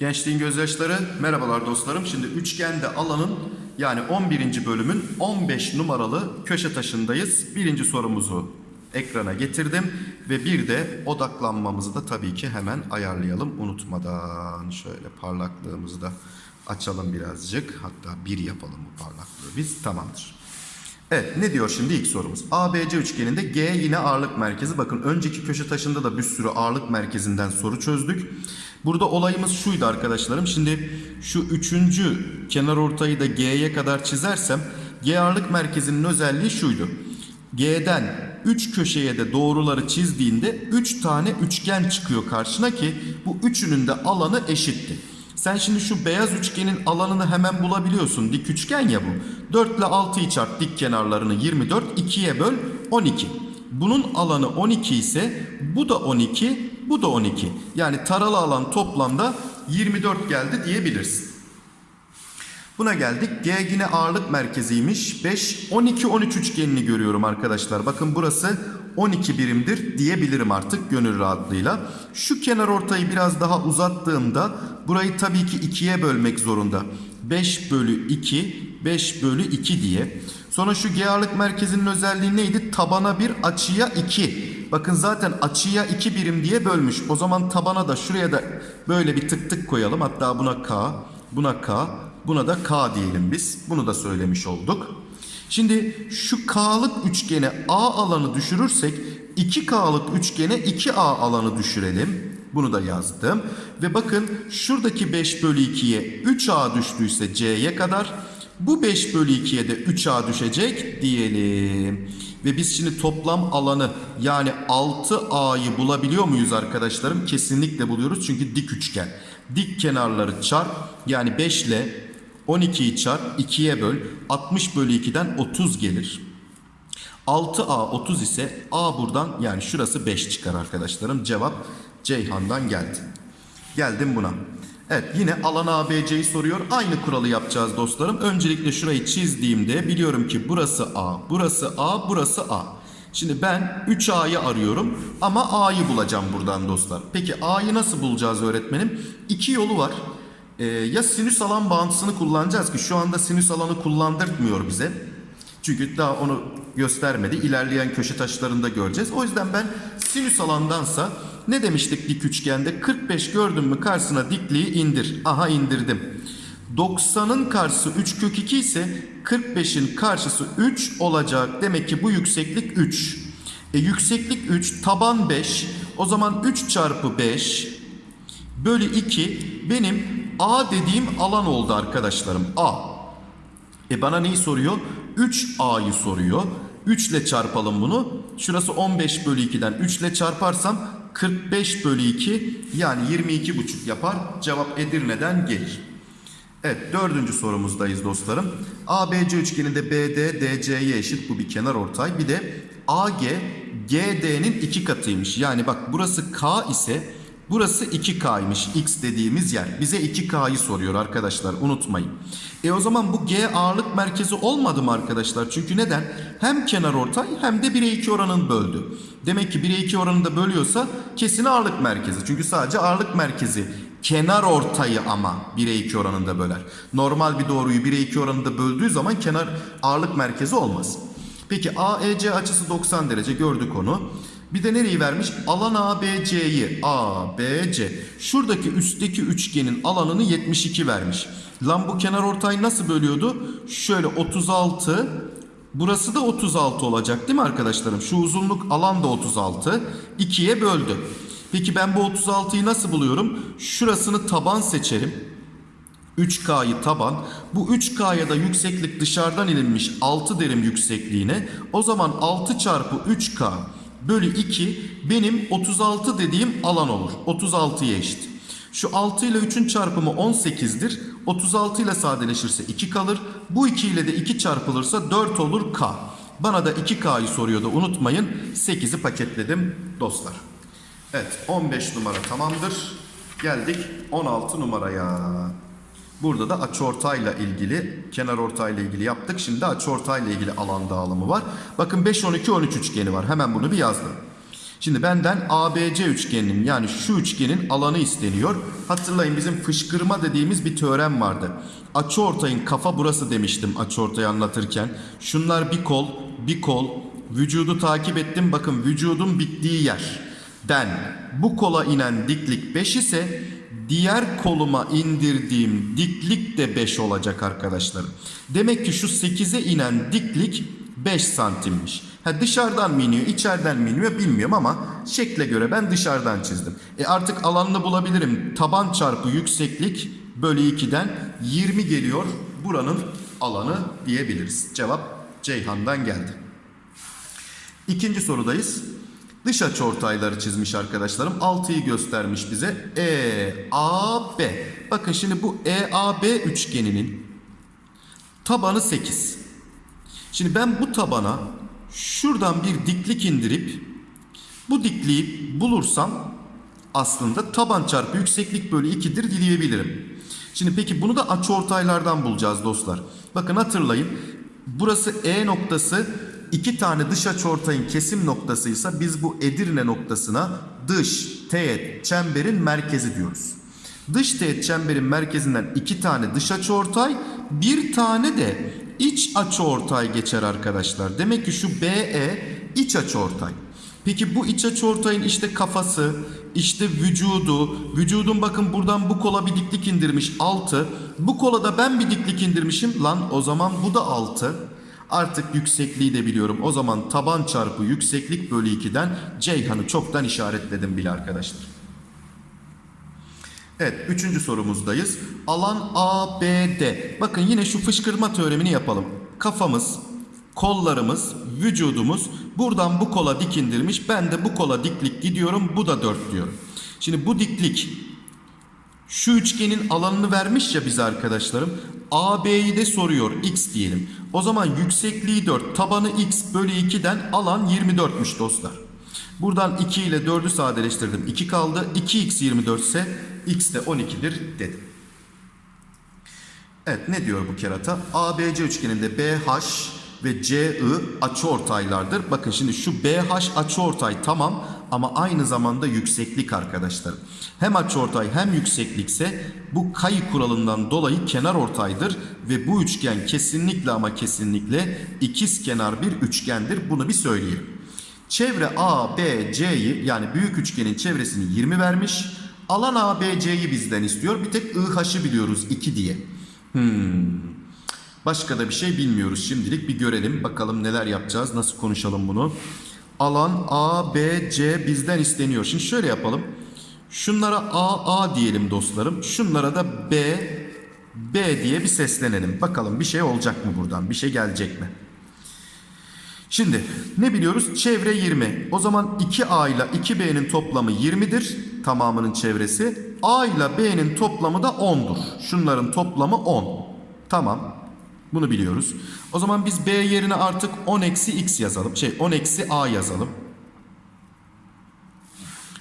Gençliğin gözyaşları merhabalar dostlarım. Şimdi üçgende alanın yani 11. bölümün 15 numaralı köşe taşındayız. Birinci sorumuzu ekrana getirdim ve bir de odaklanmamızı da tabii ki hemen ayarlayalım unutmadan. Şöyle parlaklığımızı da açalım birazcık. Hatta bir yapalım bu parlaklığı biz. Tamamdır. Evet ne diyor şimdi ilk sorumuz. ABC üçgeninde G yine ağırlık merkezi. Bakın önceki köşe taşında da bir sürü ağırlık merkezinden soru çözdük. Burada olayımız şuydu arkadaşlarım. Şimdi şu üçüncü kenar ortayı da G'ye kadar çizersem G ağırlık merkezinin özelliği şuydu. G'den 3 köşeye de doğruları çizdiğinde 3 tane üçgen çıkıyor karşına ki bu üçünün de alanı eşitti. Sen şimdi şu beyaz üçgenin alanını hemen bulabiliyorsun. Dik üçgen ya bu. 4 ile 6'yı çarp dik kenarlarını 24. 2'ye böl 12. Bunun alanı 12 ise bu da 12, bu da 12. Yani taralı alan toplamda 24 geldi diyebilirsin. Buna geldik. G yine ağırlık merkeziymiş. 5, 12, 13 üçgenini görüyorum arkadaşlar. Bakın burası 12 birimdir diyebilirim artık gönül rahatlığıyla. Şu kenar ortayı biraz daha uzattığımda burayı tabii ki 2'ye bölmek zorunda. 5 bölü 2, 5 bölü 2 diye. Sonra şu G ağırlık merkezinin özelliği neydi? Tabana bir açıya 2. Bakın zaten açıya 2 birim diye bölmüş. O zaman tabana da şuraya da böyle bir tık tık koyalım. Hatta buna K, buna K, buna da K diyelim biz. Bunu da söylemiş olduk. Şimdi şu K'lık üçgene A alanı düşürürsek 2K'lık üçgene 2A alanı düşürelim. Bunu da yazdım. Ve bakın şuradaki 5 bölü 2'ye 3A düştüyse C'ye kadar bu 5 bölü 2'ye de 3A düşecek diyelim. Ve biz şimdi toplam alanı yani 6A'yı bulabiliyor muyuz arkadaşlarım? Kesinlikle buluyoruz çünkü dik üçgen. Dik kenarları çarp yani 5 ile 12'yi çarp 2'ye böl 60 bölü 2'den 30 gelir. 6A 30 ise A buradan yani şurası 5 çıkar arkadaşlarım. Cevap Ceyhan'dan geldi. Geldim buna. Evet yine alan ABC'yi soruyor. Aynı kuralı yapacağız dostlarım. Öncelikle şurayı çizdiğimde biliyorum ki burası A, burası A, burası A. Şimdi ben 3A'yı arıyorum ama A'yı bulacağım buradan dostlar. Peki A'yı nasıl bulacağız öğretmenim? İki yolu var. Ee, ya sinüs alan bağıntısını kullanacağız ki şu anda sinüs alanı kullandırtmıyor bize. Çünkü daha onu göstermedi. İlerleyen köşe taşlarında göreceğiz. O yüzden ben sinüs alandansa ne demiştik dik üçgende? 45 gördün mü karşısına dikliği indir. Aha indirdim. 90'ın karşısı 3 kök 2 ise 45'in karşısı 3 olacak. Demek ki bu yükseklik 3. E, yükseklik 3, taban 5. O zaman 3 çarpı 5 bölü 2 benim A dediğim alan oldu arkadaşlarım. A. E bana neyi soruyor? 3A'yı soruyor. 3 ile çarpalım bunu. Şurası 15 bölü 2'den 3 ile çarparsam 45 bölü 2 yani 22,5 yapar. Cevap Edirne'den gelir. Evet dördüncü sorumuzdayız dostlarım. ABC üçgeninde BD DC'ye eşit bu bir kenar ortay. Bir de AG GD'nin iki katıymış. Yani bak burası K ise burası 2K'ymış. X dediğimiz yer. Bize 2K'yı soruyor arkadaşlar unutmayın. E o zaman bu G ağırlık merkezi olmadı mı arkadaşlar? Çünkü neden? Hem kenar ortay hem de 1'e 2 oranını böldü. Demek ki 1'e 2 oranında bölüyorsa kesin ağırlık merkezi. Çünkü sadece ağırlık merkezi kenar ortayı ama 1'e 2 oranında böler. Normal bir doğruyu 1'e 2 oranında böldüğü zaman kenar ağırlık merkezi olmaz. Peki AEC açısı 90 derece gördük onu. Bir de nereyi vermiş? Alan ABC'yi. ABC. Şuradaki üstteki üçgenin alanını 72 vermiş. Lan bu kenar ortayı nasıl bölüyordu? Şöyle 36. Burası da 36 olacak değil mi arkadaşlarım? Şu uzunluk alan da 36. 2'ye böldü. Peki ben bu 36'yı nasıl buluyorum? Şurasını taban seçerim. 3K'yı taban. Bu 3K'ya da yükseklik dışarıdan ilinmiş 6 derim yüksekliğine. O zaman 6 çarpı 3K bölü 2 benim 36 dediğim alan olur. 36'ya eşit. Şu 6 ile 3'ün çarpımı 18'dir. 36 ile sadeleşirse 2 kalır. Bu 2 ile de 2 çarpılırsa 4 olur K. Bana da 2K'yı soruyordu unutmayın. 8'i paketledim dostlar. Evet 15 numara tamamdır. Geldik 16 numaraya. Burada da açıortayla ilgili, kenar ortayla ilgili yaptık. Şimdi açıortayla ilgili alan dağılımı var. Bakın 5 12 13 üçgeni var. Hemen bunu bir yazdım. Şimdi benden ABC üçgeninin yani şu üçgenin alanı isteniyor. Hatırlayın bizim fışkırma dediğimiz bir teorem vardı. Açıortayın kafa burası demiştim açıortayı anlatırken. Şunlar bir kol, bir kol. Vücudu takip ettim. Bakın vücudun bittiği yer. Den bu kola inen diklik 5 ise diğer koluma indirdiğim diklik de 5 olacak arkadaşlarım. Demek ki şu 8'e inen diklik 5 santimmiş. Ha dışarıdan mı iniyor, içeriden mi iniyor bilmiyorum ama şekle göre ben dışarıdan çizdim. E artık alanını bulabilirim. Taban çarpı yükseklik bölü 2'den 20 geliyor. Buranın alanı diyebiliriz. Cevap Ceyhan'dan geldi. İkinci sorudayız. Dış açıortayları çizmiş arkadaşlarım. 6'yı göstermiş bize. E, A, B. Bakın şimdi bu E, A, B üçgeninin tabanı 8. Şimdi ben bu tabana şuradan bir diklik indirip bu dikliği bulursam aslında taban çarpı yükseklik bölü 2'dir diyebilirim. Şimdi peki bunu da açıortaylardan bulacağız dostlar. Bakın hatırlayın. Burası E noktası iki tane dış açıortayın kesim noktasıysa biz bu Edirne noktasına dış teğet çemberin merkezi diyoruz. Dış teğet çemberin merkezinden iki tane dış açıortay, bir tane de iç açıortay geçer arkadaşlar. Demek ki şu BE iç açıortay. Peki bu iç açıortayın işte kafası, işte vücudu, vücudun bakın buradan bu kola bir diklik indirmiş 6. Bu kola da ben bir diklik indirmişim. Lan o zaman bu da 6. Artık yüksekliği de biliyorum. O zaman taban çarpı yükseklik bölü 2'den Ceyhan'ı çoktan işaretledim bile arkadaşlar. Evet, üçüncü sorumuzdayız. Alan ABD. Bakın yine şu fışkırma teoremini yapalım. Kafamız, kollarımız, vücudumuz buradan bu kola dik indirmiş. Ben de bu kola diklik gidiyorum. Bu da 4 diyorum. Şimdi bu diklik şu üçgenin alanını vermiş ya bize arkadaşlarım. AB'yi de soruyor. X diyelim. O zaman yüksekliği 4. Tabanı X bölü 2'den alan 24'müş dostlar. Buradan 2 ile 4'ü sadeleştirdim. 2 kaldı. 2x 24 ise x de 12'dir dedim. Evet ne diyor bu kerata? ABC üçgeninde BH ve CI açıortaylardır. Bakın şimdi şu BH açıortay tamam ama aynı zamanda yükseklik arkadaşlar. Hem açıortay hem yükseklikse bu kayı kuralından dolayı kenar ortaydır ve bu üçgen kesinlikle ama kesinlikle ikiz kenar bir üçgendir. Bunu bir söyleyelim. Çevre A, B, C'yi yani büyük üçgenin çevresini 20 vermiş. Alan A, B, C'yi bizden istiyor. Bir tek IH'ı biliyoruz 2 diye. Hmm. Başka da bir şey bilmiyoruz. Şimdilik bir görelim. Bakalım neler yapacağız. Nasıl konuşalım bunu. Alan A, B, C bizden isteniyor. Şimdi şöyle yapalım. Şunlara A, A diyelim dostlarım. Şunlara da B, B diye bir seslenelim. Bakalım bir şey olacak mı buradan? Bir şey gelecek mi? Şimdi ne biliyoruz? Çevre 20. O zaman 2A ile 2B'nin toplamı 20'dir. Tamamının çevresi. A ile B'nin toplamı da 10'dur. Şunların toplamı 10. Tamam. Bunu biliyoruz. O zaman biz B yerine artık 10 eksi X yazalım. Şey 10 eksi A yazalım.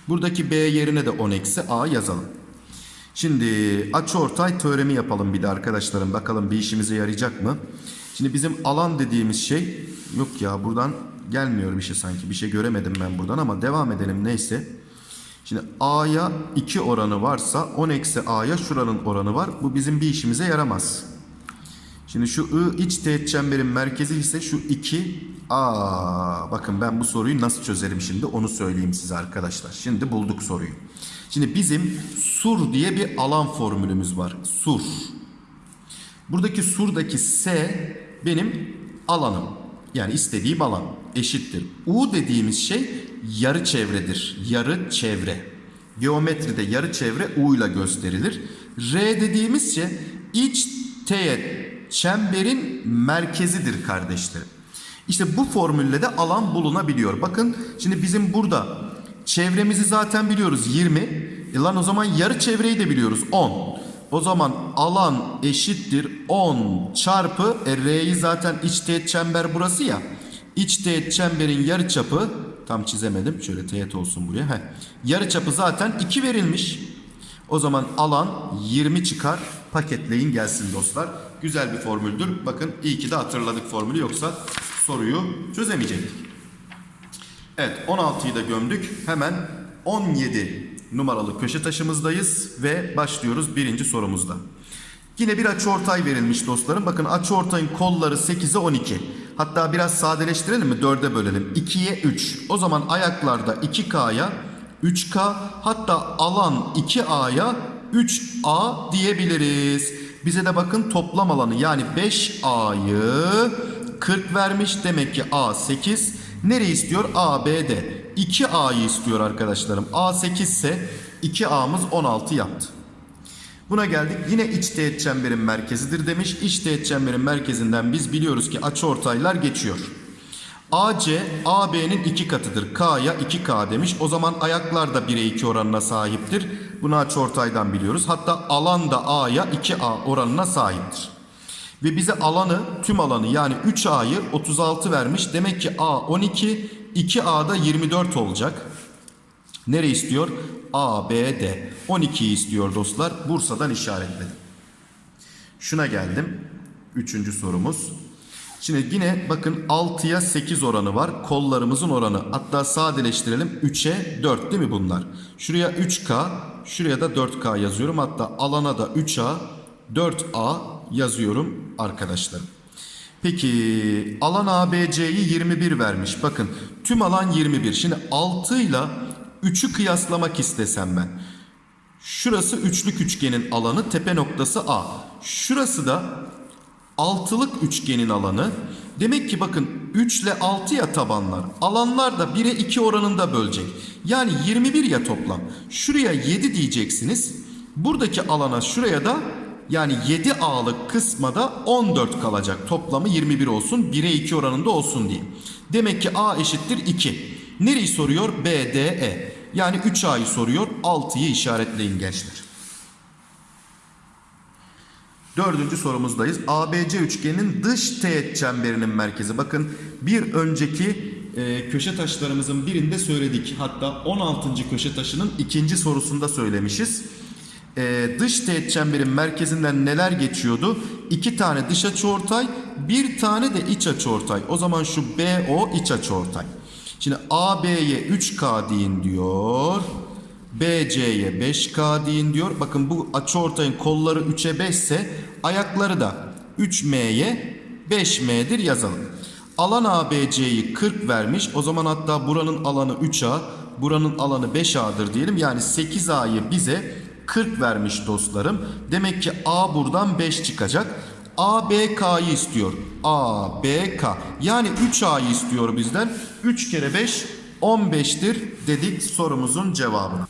Buradaki B yerine de 10 eksi A yazalım. Şimdi açıortay teoremi yapalım bir de arkadaşlarım. Bakalım bir işimize yarayacak mı? Şimdi bizim alan dediğimiz şey yok ya buradan gelmiyor bir şey sanki. Bir şey göremedim ben buradan ama devam edelim neyse. Şimdi A'ya 2 oranı varsa 10 eksi A'ya şuranın oranı var. Bu bizim bir işimize yaramaz. Şimdi şu I iç teğet çemberin merkezi ise şu 2 A. Bakın ben bu soruyu nasıl çözerim şimdi onu söyleyeyim size arkadaşlar. Şimdi bulduk soruyu. Şimdi bizim sur diye bir alan formülümüz var. Sur. Buradaki surdaki S benim alanım. Yani istediğim alan eşittir. U dediğimiz şey yarı çevredir. Yarı çevre. Geometride yarı çevre U ile gösterilir. R dediğimiz şey iç teğet çemberin merkezidir kardeşlerim. İşte bu formülle de alan bulunabiliyor. Bakın şimdi bizim burada çevremizi zaten biliyoruz 20. E lan o zaman yarı çevreyi de biliyoruz 10. O zaman alan eşittir 10 çarpı e, R'yi zaten iç teğet çember burası ya. İç teğet çemberin yarıçapı tam çizemedim. Şöyle teğet olsun buraya. Heh. Yarıçapı zaten 2 verilmiş. O zaman alan 20 çıkar paketleyin gelsin dostlar. Güzel bir formüldür. Bakın iyi ki de hatırladık formülü yoksa soruyu çözemeyecektik. Evet 16'yı da gömdük. Hemen 17 numaralı köşe taşımızdayız ve başlıyoruz birinci sorumuzda. Yine bir açıortay verilmiş dostlarım. Bakın açıortayın kolları 8'e 12. Hatta biraz sadeleştirelim mi? 4'e bölelim. 2'ye 3. O zaman ayaklarda 2K'ya 3K hatta alan 2A'ya 3A diyebiliriz. Bize de bakın toplam alanı yani 5A'yı 40 vermiş. Demek ki A 8. Nereyi istiyor? A, B, D. 2A'yı istiyor arkadaşlarım. A 8 ise 2A'mız 16 yaptı. Buna geldik. Yine iç teğet çemberin merkezidir demiş. İç teğet çemberin merkezinden biz biliyoruz ki açıortaylar geçiyor. AC, AB'nin iki katıdır. K'ya 2K demiş. O zaman ayaklar da 1'e 2 oranına sahiptir. Bunu açıortaydan biliyoruz. Hatta alan da A'ya 2A oranına sahiptir. Ve bize alanı, tüm alanı yani 3A'yı 36 vermiş. Demek ki A 12, 2A da 24 olacak. Nere istiyor? A, B, D. 12'yi istiyor dostlar. Bursa'dan işaretledim. Şuna geldim. Üçüncü sorumuz. Şimdi yine bakın 6'ya 8 oranı var. Kollarımızın oranı. Hatta sadeleştirelim. 3'e 4 değil mi bunlar? Şuraya 3K, şuraya da 4K yazıyorum. Hatta alana da 3A, 4A yazıyorum arkadaşlarım. Peki alan ABC'yi 21 vermiş. Bakın tüm alan 21. Şimdi 6 ile 3'ü kıyaslamak istesem ben. Şurası üçlük üçgenin alanı tepe noktası A. Şurası da altılık üçgenin alanı. Demek ki bakın 3 ile 6 ya tabanlar. Alanlar da 1'e 2 oranında bölecek. Yani 21 ya toplam. Şuraya 7 diyeceksiniz. Buradaki alana şuraya da yani 7A'lık kısma da 14 kalacak. Toplamı 21 olsun. 1'e 2 oranında olsun diye. Demek ki A eşittir 2. Nereyi soruyor? B, D, E. Yani 3A'yı soruyor. 6'yı işaretleyin gençler. Dördüncü sorumuzdayız. ABC üçgeninin dış teğet çemberinin merkezi. Bakın bir önceki e, köşe taşlarımızın birinde söyledik. Hatta 16. köşe taşının ikinci sorusunda söylemişiz. E, dış teğet çemberin merkezinden neler geçiyordu? İki tane dış açıortay, bir tane de iç açıortay. O zaman şu BO iç açıortay. Şimdi AB'ye 3K deyin diyor. BC'ye 5K deyin diyor. Bakın bu açıortayın kolları 3'e 5 ise ayakları da 3M'ye 5M'dir yazalım. Alan ABC'yi 40 vermiş. O zaman hatta buranın alanı 3A, buranın alanı 5A'dır diyelim. Yani 8A'yı bize 40 vermiş dostlarım. Demek ki A buradan 5 çıkacak. ABK'yı istiyor. ABK. Yani 3A'yı istiyor bizden. 3 kere 5 15'tir dedik sorumuzun cevabına.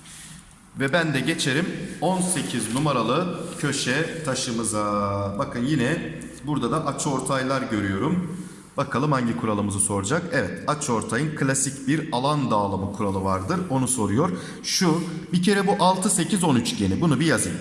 Ve ben de geçerim 18 numaralı köşe taşımıza. Bakın yine burada da açıortaylar görüyorum. Bakalım hangi kuralımızı soracak. Evet açıortayın klasik bir alan dağılımı kuralı vardır. Onu soruyor. Şu bir kere bu 6 8 10 üçgeni. Bunu bir yazayım.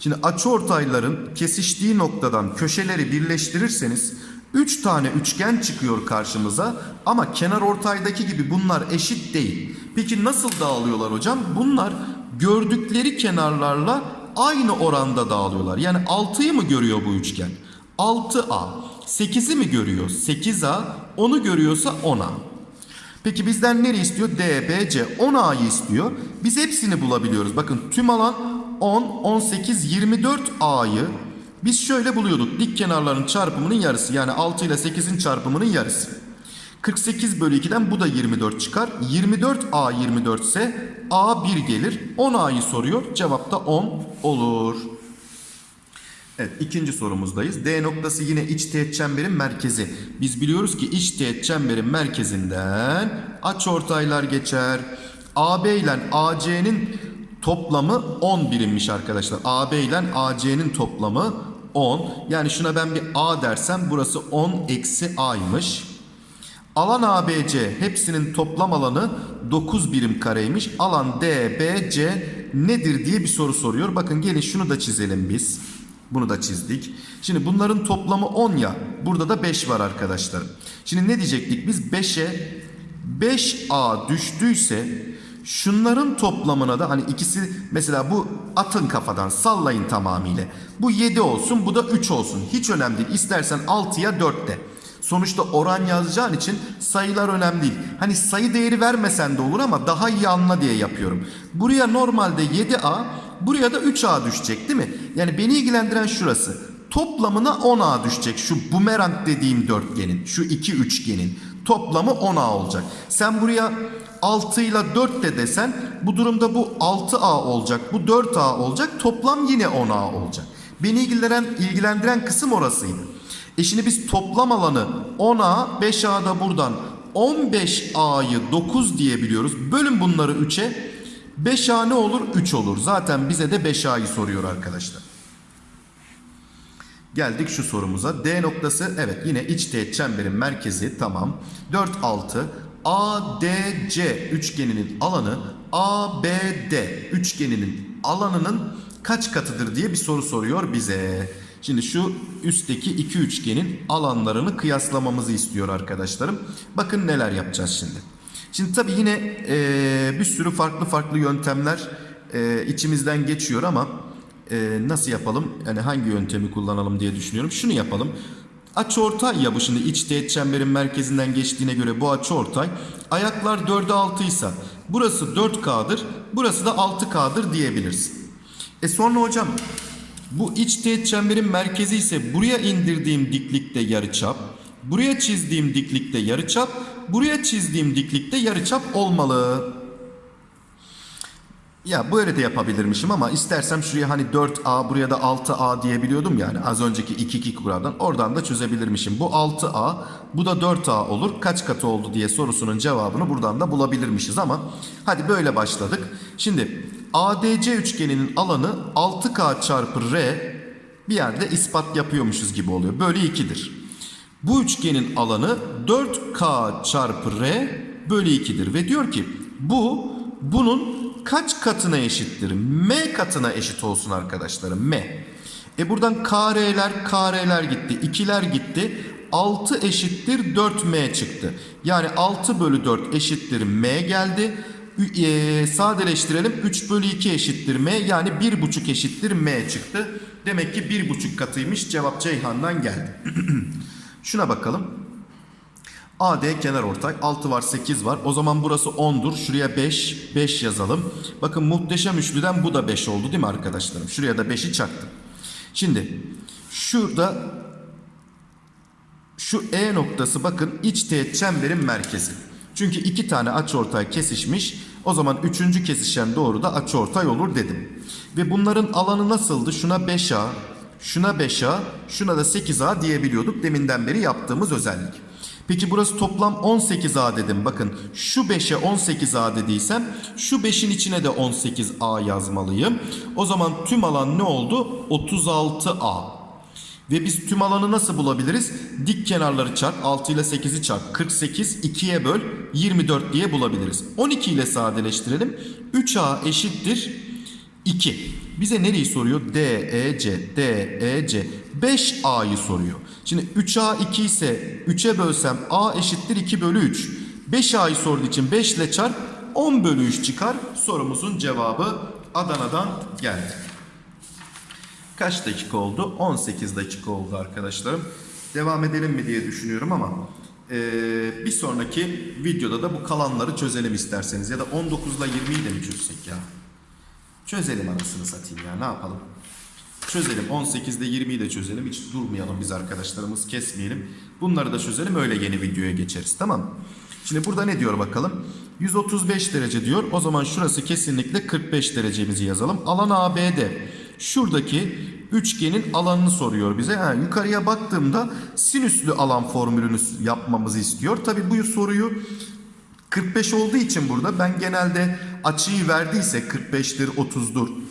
Şimdi açıortayların kesiştiği noktadan köşeleri birleştirirseniz 3 tane üçgen çıkıyor karşımıza ama kenar ortaydaki gibi bunlar eşit değil. Peki nasıl dağılıyorlar hocam? Bunlar gördükleri kenarlarla aynı oranda dağılıyorlar. Yani 6'yı mı görüyor bu üçgen? 6A. 8'i mi görüyor? 8A. Onu görüyorsa 10A. Peki bizden nereyi istiyor? D, B, C. 10A'yı istiyor. Biz hepsini bulabiliyoruz. Bakın tüm alan 10, 18, 24 A'yı biz şöyle buluyorduk. Dik kenarların çarpımının yarısı. Yani 6 ile 8'in çarpımının yarısı. 48 bölü 2'den bu da 24 çıkar. 24 A 24 ise A 1 gelir. 10 A'yı soruyor. Cevap da 10 olur. Evet ikinci sorumuzdayız. D noktası yine iç teğet çemberin merkezi. Biz biliyoruz ki iç teğet çemberin merkezinden açıortaylar geçer. AB ile AC'nin toplamı 10 birimmiş arkadaşlar. AB ile AC'nin toplamı 10. Yani şuna ben bir A dersem burası 10 eksi A'ymış. Alan ABC hepsinin toplam alanı 9 birim kareymiş. Alan DBC nedir diye bir soru soruyor. Bakın gelin şunu da çizelim biz. Bunu da çizdik. Şimdi bunların toplamı 10 ya. Burada da 5 var arkadaşlar. Şimdi ne diyecektik biz? 5'e 5A düştüyse Şunların toplamına da hani ikisi mesela bu atın kafadan sallayın tamamıyla. Bu 7 olsun bu da 3 olsun. Hiç önemli değil. İstersen 6'ya 4 de. Sonuçta oran yazacağın için sayılar önemli değil. Hani sayı değeri vermesen de olur ama daha iyi anla diye yapıyorum. Buraya normalde 7A, buraya da 3A düşecek değil mi? Yani beni ilgilendiren şurası. Toplamına 10A düşecek şu bumerang dediğim dörtgenin, şu iki üçgenin toplamı 10A olacak. Sen buraya 6 ile 4 de desen bu durumda bu 6A olacak, bu 4A olacak. Toplam yine 10A olacak. Beni ilgilendiren, ilgilendiren kısım orasıydı. E şimdi biz toplam alanı 10A, 5A da buradan 15A'yı 9 diyebiliyoruz. Bölün bunları 3'e. 5A ne olur? 3 olur. Zaten bize de 5A'yı soruyor arkadaşlar. Geldik şu sorumuza. D noktası evet yine iç teğet çemberin merkezi tamam. 4 6 ADC üçgeninin alanı ABD üçgeninin alanının kaç katıdır diye bir soru soruyor bize. Şimdi şu üstteki iki üçgenin alanlarını kıyaslamamızı istiyor arkadaşlarım. Bakın neler yapacağız şimdi. Şimdi tabii yine eee, bir sürü farklı farklı yöntemler eee, içimizden geçiyor ama eee, nasıl yapalım? Yani hangi yöntemi kullanalım diye düşünüyorum. Şunu yapalım. Açıortay ya bu şimdi iç teğet çemberin merkezinden geçtiğine göre bu açıortay. Ayaklar 4'e 6 ise burası 4K'dır, burası da 6K'dır diyebilirsin. E sonra hocam bu iç teğet çemberin merkezi ise buraya indirdiğim diklikte yarıçap, buraya çizdiğim diklikte yarıçap, buraya çizdiğim diklikte yarıçap olmalı. Ya böyle de yapabilirmişim ama istersem şuraya hani 4A buraya da 6A diyebiliyordum yani az önceki 2-2 kuraldan oradan da çözebilirmişim. Bu 6A bu da 4A olur kaç katı oldu diye sorusunun cevabını buradan da bulabilirmişiz ama hadi böyle başladık. Şimdi ADC üçgeninin alanı 6K çarpı R bir yerde ispat yapıyormuşuz gibi oluyor. Bölü 2'dir. Bu üçgenin alanı 4K çarpı R bölü 2'dir. Ve diyor ki bu bunun kaç katına eşittir? M katına eşit olsun arkadaşlarım. M. E buradan KR'ler KR'ler gitti. 2'ler gitti. 6 eşittir 4M çıktı. Yani 6 bölü 4 eşittir M geldi. E, sadeleştirelim. 3 bölü 2 eşittir M. Yani 1,5 eşittir M çıktı. Demek ki 1,5 katıymış. Cevap Ceyhan'dan geldi. Şuna bakalım. AD kenar ortay 6 var 8 var. O zaman burası 10'dur. Şuraya 5 5 yazalım. Bakın muhteşem üçlüden bu da 5 oldu değil mi arkadaşlarım? Şuraya da 5'i çaktım. Şimdi şurada şu E noktası bakın iç teğet çemberin merkezi. Çünkü iki tane açıortay kesişmiş. O zaman üçüncü kesişen doğru da açıortay olur dedim. Ve bunların alanı nasıldı? Şuna 5A, şuna 5A, şuna da 8A diyebiliyorduk. Deminden beri yaptığımız özellik. Peki burası toplam 18A dedim. Bakın şu 5'e 18A dediysem şu 5'in içine de 18A yazmalıyım. O zaman tüm alan ne oldu? 36A. Ve biz tüm alanı nasıl bulabiliriz? Dik kenarları çarp 6 ile 8'i çarp 48 2'ye böl 24 diye bulabiliriz. 12 ile sadeleştirelim. 3A eşittir 2. Bize nereyi soruyor? DEC, DEC. 5A'yı soruyor. Şimdi 3A 2 ise 3'e bölsem A eşittir 2 bölü 3. 5A'yı sorduğu için 5 ile çarp 10 bölü 3 çıkar. Sorumuzun cevabı Adana'dan geldi. Kaç dakika oldu? 18 dakika oldu arkadaşlarım. Devam edelim mi diye düşünüyorum ama eee, bir sonraki videoda da bu kalanları çözelim isterseniz. Ya da 19 ile 20'yi de mi çözsek ya? Çözelim anasını satayım ya ne yapalım? Çözelim 18 ile 20'yi de çözelim. Hiç durmayalım biz arkadaşlarımız kesmeyelim. Bunları da çözelim öyle yeni videoya geçeriz tamam mı? Şimdi burada ne diyor bakalım? 135 derece diyor. O zaman şurası kesinlikle 45 derecemizi yazalım. Alan ABD. Şuradaki üçgenin alanını soruyor bize. Ha, yukarıya baktığımda sinüslü alan formülünü yapmamızı istiyor. Tabi bu soruyu 45 olduğu için burada ben genelde açıyı verdiyse 45'tir 30'dur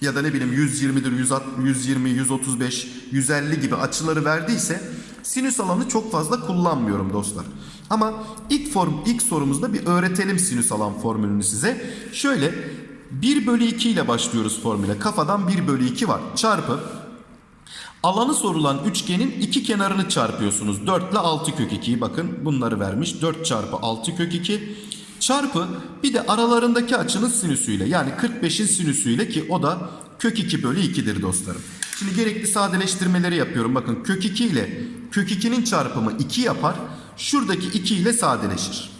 ya da ne bileyim 120'dir 160, 120 135 150 gibi açıları verdiyse sinüs alanı çok fazla kullanmıyorum dostlar. Ama ilk form ilk sorumuzda bir öğretelim sinüs alan formülünü size. Şöyle 1 bölü 2 ile başlıyoruz formüle. Kafadan 1 bölü 2 var. Çarpı Alanı sorulan üçgenin iki kenarını çarpıyorsunuz. 4 ile 6 kök 2'yi bakın bunları vermiş. 4 çarpı 6 kök 2 Çarpı bir de aralarındaki açının sinüsüyle yani 45'in sinüsüyle ki o da kök 2 bölü 2'dir dostlarım. Şimdi gerekli sadeleştirmeleri yapıyorum. Bakın kök 2 ile kök 2'nin çarpımı 2 yapar. Şuradaki 2 ile sadeleşir.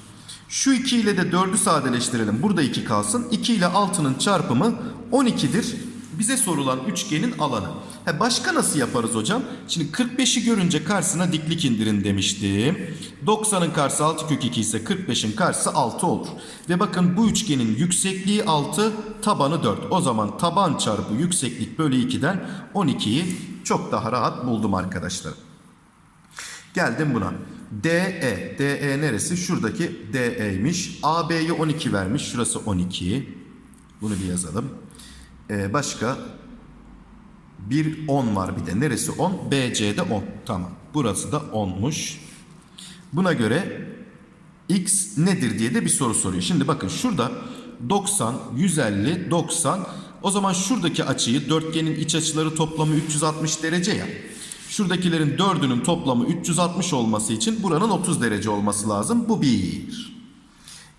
Şu 2 ile de 4'ü sadeleştirelim. Burada 2 kalsın. 2 ile 6'nın çarpımı 12'dir. Bize sorulan üçgenin alanı. He başka nasıl yaparız hocam? Şimdi 45'i görünce karşısına diklik indirin demiştim. 90'ın karşısı 6 kök 2 ise 45'in karşısı 6 olur. Ve bakın bu üçgenin yüksekliği 6, tabanı 4. O zaman taban çarpı yükseklik bölü 2'den 12'yi çok daha rahat buldum arkadaşlar. Geldim buna. DE. DE neresi? Şuradaki DE'ymiş. AB'yi 12 vermiş. Şurası 12. Bunu bir yazalım. Ee, başka bir 10 var bir de. Neresi 10? BC'de 10. Tamam. Burası da 10'muş. Buna göre x nedir diye de bir soru soruyor. Şimdi bakın şurada 90, 150, 90. O zaman şuradaki açıyı dörtgenin iç açıları toplamı 360 derece ya. Şuradakilerin dördünün toplamı 360 olması için buranın 30 derece olması lazım. Bu bir.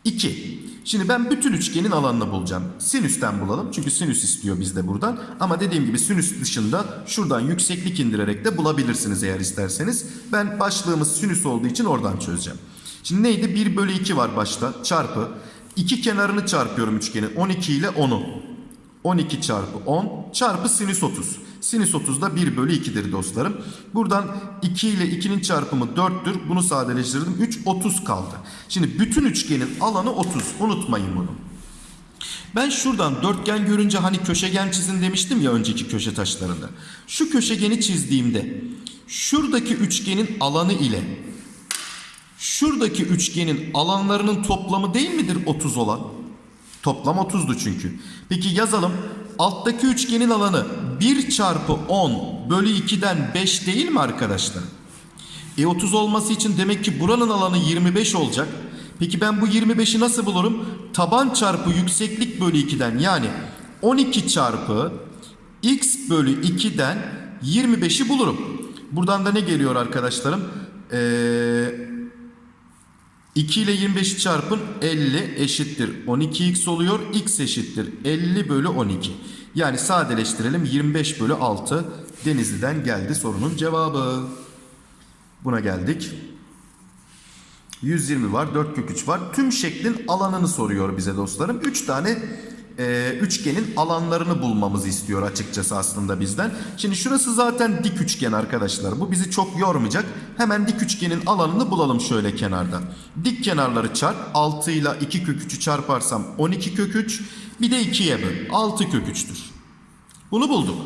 2. Şimdi ben bütün üçgenin alanını bulacağım. Sinüsten bulalım. Çünkü sinüs istiyor bizde buradan. Ama dediğim gibi sinüs dışında şuradan yükseklik indirerek de bulabilirsiniz eğer isterseniz. Ben başlığımız sinüs olduğu için oradan çözeceğim. Şimdi neydi? 1 bölü 2 var başta. Çarpı. İki kenarını çarpıyorum üçgenin. 12 ile 10'u. 12 çarpı 10 çarpı sinüs 30. Sinüs 30 da 1 bölü 2'dir dostlarım. Buradan 2 ile 2'nin çarpımı 4'tür. Bunu sadeleştirdim. 3 30 kaldı. Şimdi bütün üçgenin alanı 30. Unutmayın bunu. Ben şuradan dörtgen görünce hani köşegen çizin demiştim ya önceki köşe taşlarında. Şu köşegeni çizdiğimde şuradaki üçgenin alanı ile şuradaki üçgenin alanlarının toplamı değil midir 30 olan? Toplam 30'du çünkü. Peki yazalım. Alttaki üçgenin alanı 1 çarpı 10 bölü 2'den 5 değil mi arkadaşlar? E 30 olması için demek ki buranın alanı 25 olacak. Peki ben bu 25'i nasıl bulurum? Taban çarpı yükseklik bölü 2'den yani 12 çarpı x bölü 2'den 25'i bulurum. Buradan da ne geliyor arkadaşlarım? Eee 2 ile 25'i çarpın 50 eşittir 12x oluyor. x eşittir 50 bölü 12. Yani sadeleştirelim 25 bölü 6 Denizli'den geldi sorunun cevabı. Buna geldik. 120 var 4 kök 3 var. Tüm şeklin alanını soruyor bize dostlarım. 3 tane e, üçgenin alanlarını bulmamızı istiyor açıkçası aslında bizden. Şimdi şurası zaten dik üçgen arkadaşlar. Bu bizi çok yormayacak. Hemen dik üçgenin alanını bulalım şöyle kenarda. Dik kenarları çarp. 6 ile 2 kök 3'ü çarparsam 12 kök 3. Bir de 2'ye böl. 6 kök 3'tür. Bunu bulduk.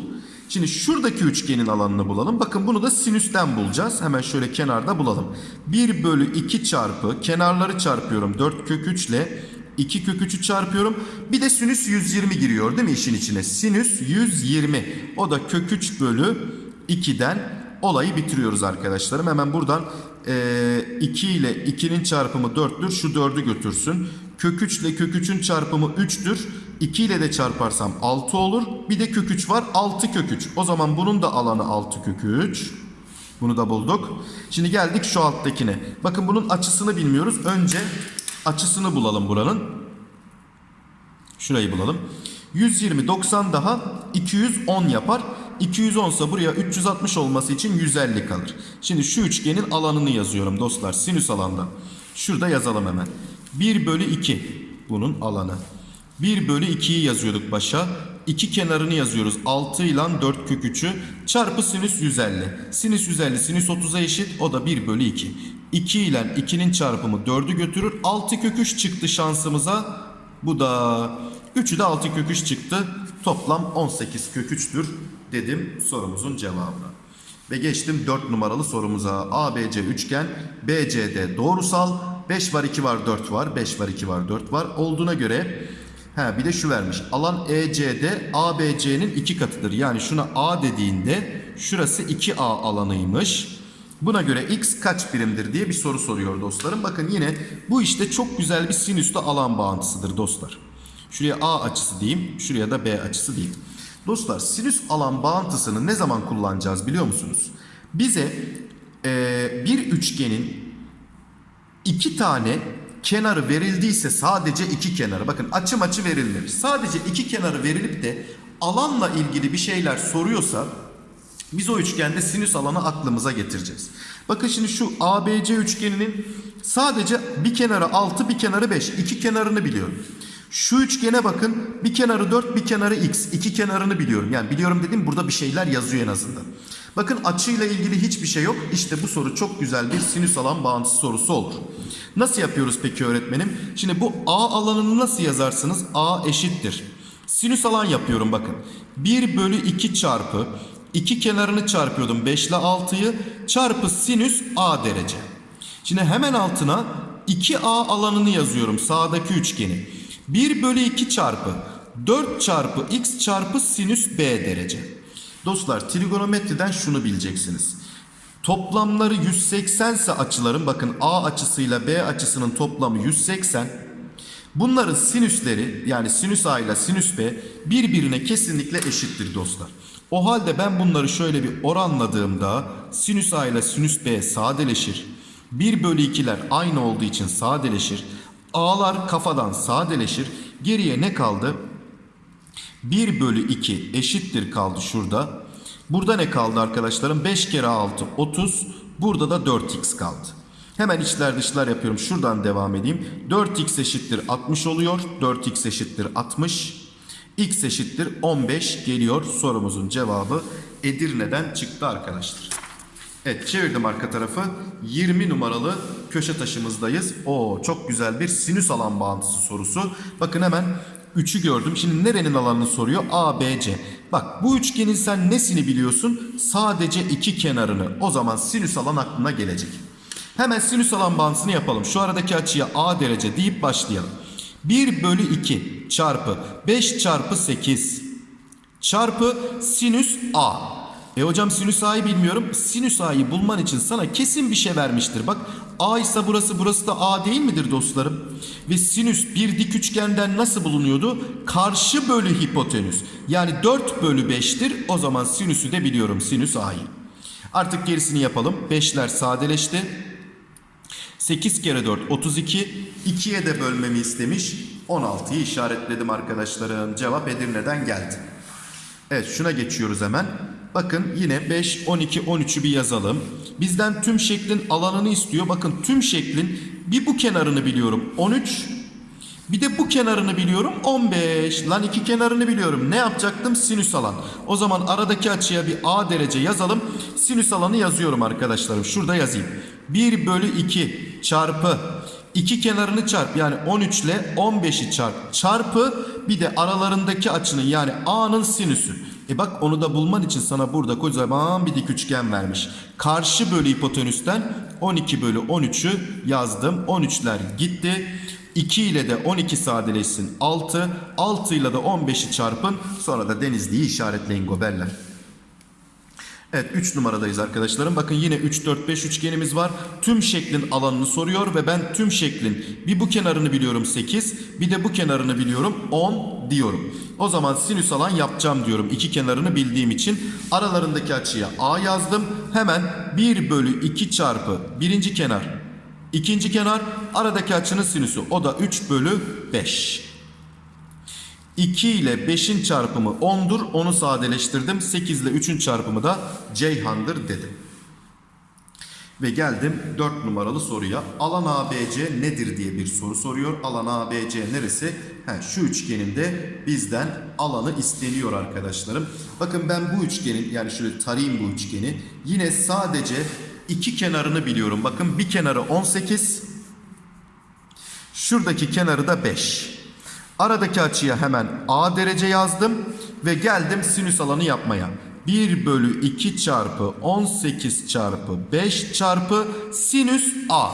Şimdi şuradaki üçgenin alanını bulalım. Bakın bunu da sinüsten bulacağız. Hemen şöyle kenarda bulalım. 1 bölü 2 çarpı kenarları çarpıyorum. 4 kök 3 ile 2 kök 3'ü çarpıyorum. Bir de sinüs 120 giriyor değil mi işin içine? Sinüs 120. O da kök 3 bölü 2'den olayı bitiriyoruz arkadaşlarım. Hemen buradan e, 2 ile 2'nin çarpımı 4'tür. Şu 4'ü götürsün. Kök 3 ile kök 3'ün çarpımı 3'tür. 2 ile de çarparsam 6 olur. Bir de kök 3 var. 6 kök 3. O zaman bunun da alanı 6 kök 3. Bunu da bulduk. Şimdi geldik şu alttakine. Bakın bunun açısını bilmiyoruz. Önce açısını bulalım buranın. Şurayı bulalım. 120 90 daha 210 yapar. 210 ise buraya 360 olması için 150 kalır. Şimdi şu üçgenin alanını yazıyorum dostlar. Sinüs alanda. Şurada yazalım hemen. 1 bölü 2 bunun alanı. 1 bölü 2'yi yazıyorduk başa. 2 kenarını yazıyoruz. 6 ile 4 kök 3'ü çarpı sinüs 150. Sinüs 150 sinüs 30'a eşit. O da 1 bölü 2. 2 ile 2'nin çarpımı 4'ü götürür. 6 kök 3 çıktı şansımıza. Bu da 3'ü de 6 kök 3 çıktı. Toplam 18 kök 3'tür dedim sorumuzun cevabına. Ve geçtim 4 numaralı sorumuza. ABC üçgen BCD doğrusal 5 var 2 var 4 var 5 var 2 var 4 var olduğuna göre Ha bir de şu vermiş. Alan ECD ABC'nin iki katıdır. Yani şuna A dediğinde şurası 2A alanıymış. Buna göre x kaç birimdir diye bir soru soruyor dostlarım. Bakın yine bu işte çok güzel bir sinüsle alan bağıntısıdır dostlar. Şuraya A açısı diyeyim, şuraya da B açısı diyeyim. Dostlar sinüs alan bağıntısını ne zaman kullanacağız biliyor musunuz? Bize e, bir üçgenin iki tane kenarı verildiyse sadece iki kenarı bakın açı verilmemiş. Sadece iki kenarı verilip de alanla ilgili bir şeyler soruyorsa biz o üçgende sinüs alanı aklımıza getireceğiz. Bakın şimdi şu ABC üçgeninin sadece bir kenarı 6 bir kenarı 5 iki kenarını biliyorum. Şu üçgene bakın bir kenarı 4 bir kenarı x iki kenarını biliyorum. Yani biliyorum dedim burada bir şeyler yazıyor en azından. Bakın açıyla ilgili hiçbir şey yok. İşte bu soru çok güzel bir sinüs alan bağıntısı sorusu olur. Nasıl yapıyoruz peki öğretmenim? Şimdi bu A alanını nasıl yazarsınız? A eşittir. Sinüs alan yapıyorum bakın. 1 bölü 2 çarpı iki kenarını çarpıyordum 5 ile 6'yı çarpı sinüs A derece. Şimdi hemen altına 2A alanını yazıyorum sağdaki üçgeni. 1 bölü 2 çarpı 4 çarpı x çarpı sinüs B derece. Dostlar trigonometriden şunu bileceksiniz. Toplamları 180 ise açıların bakın A açısıyla B açısının toplamı 180. Bunların sinüsleri yani sinüs A ile sinüs B birbirine kesinlikle eşittir dostlar. O halde ben bunları şöyle bir oranladığımda sinüs A ile sinüs B sadeleşir. 1 bölü 2'ler aynı olduğu için sadeleşir. A'lar kafadan sadeleşir. Geriye ne kaldı? 1 bölü 2 eşittir kaldı şurada. Burada ne kaldı arkadaşlarım? 5 kere 6 30. Burada da 4x kaldı. Hemen içler dışlar yapıyorum. Şuradan devam edeyim. 4x eşittir 60 oluyor. 4x eşittir 60. x eşittir 15 geliyor. Sorumuzun cevabı Edirne'den çıktı arkadaşlar. Evet çevirdim arka tarafı. 20 numaralı köşe taşımızdayız. Oo çok güzel bir sinüs alan bağıntısı sorusu. Bakın hemen 3'ü gördüm. Şimdi nerenin alanını soruyor? A, B, C. Bak bu üçgenin sen nesini biliyorsun? Sadece iki kenarını. O zaman sinüs alan aklına gelecek. Hemen sinüs alan bağıntısını yapalım. Şu aradaki açıya A derece deyip başlayalım. 1 bölü 2 çarpı 5 çarpı 8 çarpı sinüs A. E hocam sinüs A'yı bilmiyorum. Sinüs A'yı bulman için sana kesin bir şey vermiştir. Bak A ise burası burası da A değil midir dostlarım? Ve sinüs bir dik üçgenden nasıl bulunuyordu? Karşı bölü hipotenüs. Yani 4 bölü 5'tir. O zaman sinüsü de biliyorum sinüs A'yı. Artık gerisini yapalım. 5'ler sadeleşti. 8 kere 4 32. 2'ye de bölmemi istemiş. 16'yı işaretledim arkadaşlarım. Cevap Edirne'den geldi. Evet şuna geçiyoruz hemen. Bakın yine 5, 12, 13'ü bir yazalım. Bizden tüm şeklin alanını istiyor. Bakın tüm şeklin bir bu kenarını biliyorum 13. Bir de bu kenarını biliyorum 15. Lan iki kenarını biliyorum. Ne yapacaktım? Sinüs alan. O zaman aradaki açıya bir A derece yazalım. Sinüs alanı yazıyorum arkadaşlarım. Şurada yazayım. 1 bölü 2 çarpı iki kenarını çarp yani 13 ile 15'i çarp çarpı bir de aralarındaki açının yani A'nın sinüsü. E bak onu da bulman için sana burada kocaman bir dik üçgen vermiş. Karşı bölü hipotenüsten 12 bölü 13'ü yazdım. 13'ler gitti. 2 ile de 12 sadeleşsin 6. 6 ile de 15'i çarpın. Sonra da Denizli'yi işaretleyin goberler. Evet 3 numaradayız arkadaşlarım. Bakın yine 3 4 5 üçgenimiz var. Tüm şeklin alanını soruyor ve ben tüm şeklin bir bu kenarını biliyorum 8, bir de bu kenarını biliyorum 10 diyorum. O zaman sinüs alan yapacağım diyorum. İki kenarını bildiğim için aralarındaki açıya A yazdım. Hemen 1 bölü 2 çarpı birinci kenar, ikinci kenar aradaki açının sinüsü. O da 3 bölü 5. 2 ile 5'in çarpımı 10'dur. Onu sadeleştirdim. 8 ile 3'ün çarpımı da Ceyhan'dır dedim. Ve geldim 4 numaralı soruya. Alan ABC nedir diye bir soru soruyor. Alan ABC neresi? He, şu üçgeninde bizden alanı isteniyor arkadaşlarım. Bakın ben bu üçgenin yani şöyle tarayayım bu üçgeni. Yine sadece iki kenarını biliyorum. Bakın bir kenarı 18. Şuradaki kenarı da 5. Aradaki açıya hemen A derece yazdım ve geldim sinüs alanı yapmaya. 1 bölü 2 çarpı 18 çarpı 5 çarpı sinüs A.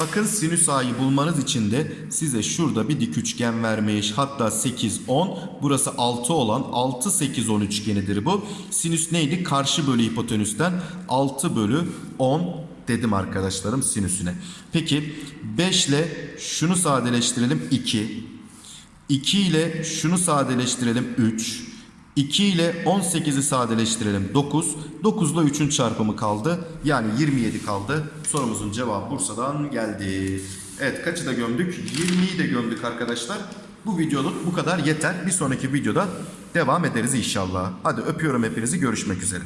Bakın sinüs A'yı bulmanız için de size şurada bir dik üçgen vermiş. Hatta 8, 10. Burası 6 olan 6, 8, 10 üçgenidir bu. Sinüs neydi? Karşı bölü hipotenüsten 6 bölü 10 dedim arkadaşlarım sinüsüne. Peki 5 ile şunu sadeleştirelim 2. 2 ile şunu sadeleştirelim 3. 2 ile 18'i sadeleştirelim 9. 9 ile 3'ün çarpımı kaldı. Yani 27 kaldı. Sorumuzun cevabı Bursa'dan geldi. Evet kaçı da gömdük? 20'yi de gömdük arkadaşlar. Bu videoluk bu kadar yeter. Bir sonraki videoda devam ederiz inşallah. Hadi öpüyorum hepinizi. Görüşmek üzere.